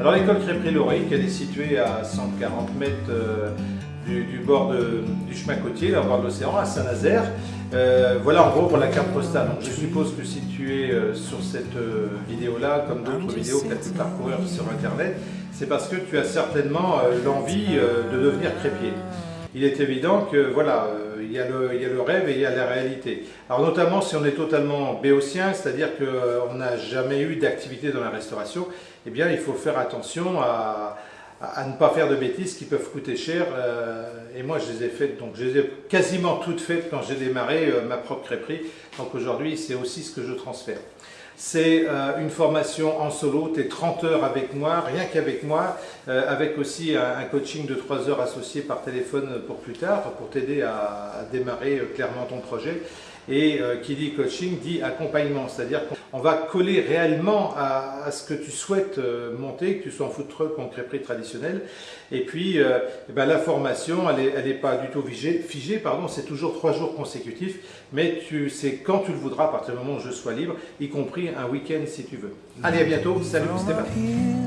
Alors l'école crêperie Lorique, elle est située à 140 mètres euh, du, bord du chemin côtier, au bord de l'océan, à Saint-Nazaire. Euh, voilà en gros pour la carte postale. je suppose que si tu es euh, sur cette vidéo-là, comme d'autres vidéos que tu as pu parcourir sur Internet, c'est parce que tu as certainement l'envie de devenir crépier. Il est évident que voilà, il y, a le, rêve et il y a la réalité. Alors notamment si on est totalement béotien, c'est-à-dire qu'on n'a jamais eu d'activité dans la restauration, eh bien il faut faire attention à, ne pas faire de bêtises qui peuvent coûter cher. Euh, et moi je les ai faites, donc je les ai quasiment toutes faites quand j'ai démarré euh, ma propre crêperie. Donc aujourd'hui c'est aussi ce que je transfère. C'est euh, une formation en solo, tu es 30 heures avec moi, rien qu'avec moi, avec aussi un, coaching de 3 heures associé par téléphone pour plus tard, pour t'aider à, démarrer clairement ton projet. Et euh, qui dit coaching dit accompagnement, c'est-à-dire qu'on va coller réellement à, ce que tu souhaites euh, monter, que tu sois en food truck ou en crêperie traditionnelle. Et puis euh, eh ben, la formation, elle n'est est pas du tout figée, figée pardon, c'est toujours trois jours consécutifs, mais tu sais quand tu le voudras à partir du moment où je sois libre, y compris un week-end si tu veux. Allez, à bientôt, salut, c'était